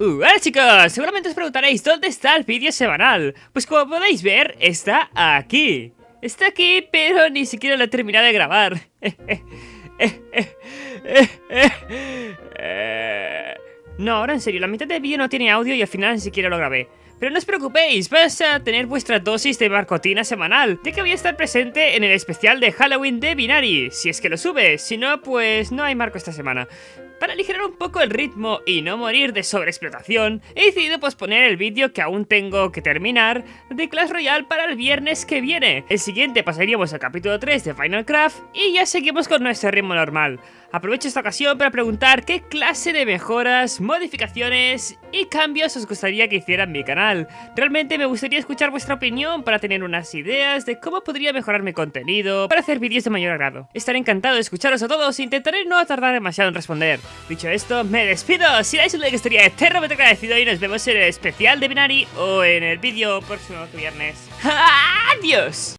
Uh, hola chicos, seguramente os preguntaréis ¿dónde está el vídeo semanal? Pues como podéis ver, está aquí. Está aquí, pero ni siquiera lo he terminado de grabar. No, ahora en serio, la mitad del vídeo no tiene audio y al final ni siquiera lo grabé pero no os preocupéis, vais a tener vuestra dosis de barcotina semanal, ya que voy a estar presente en el especial de Halloween de Binary, si es que lo sube, si no, pues no hay marco esta semana. Para aligerar un poco el ritmo y no morir de sobreexplotación, he decidido posponer el vídeo que aún tengo que terminar de Clash Royale para el viernes que viene. El siguiente pasaríamos al capítulo 3 de Final Craft y ya seguimos con nuestro ritmo normal. Aprovecho esta ocasión para preguntar qué clase de mejoras, modificaciones y cambios os gustaría que hiciera en mi canal. Realmente me gustaría escuchar vuestra opinión para tener unas ideas de cómo podría mejorar mi contenido para hacer vídeos de mayor agrado. Estaré encantado de escucharos a todos e intentaré no tardar demasiado en responder. Dicho esto, me despido. Si dais un like estaría eternamente agradecido y nos vemos en el especial de Binary o en el vídeo próximo viernes. ¡Adiós!